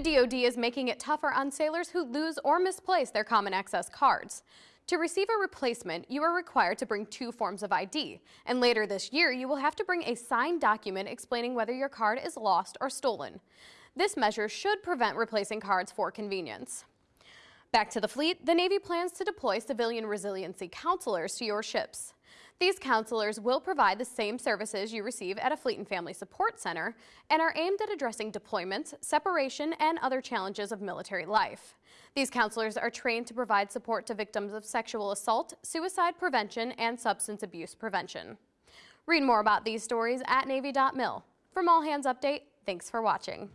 The DoD is making it tougher on sailors who lose or misplace their Common Access cards. To receive a replacement, you are required to bring two forms of ID, and later this year you will have to bring a signed document explaining whether your card is lost or stolen. This measure should prevent replacing cards for convenience. Back to the fleet, the Navy plans to deploy civilian resiliency counselors to your ships. These counselors will provide the same services you receive at a Fleet and Family Support Center and are aimed at addressing deployments, separation, and other challenges of military life. These counselors are trained to provide support to victims of sexual assault, suicide prevention, and substance abuse prevention. Read more about these stories at Navy.mil. From All Hands Update, thanks for watching.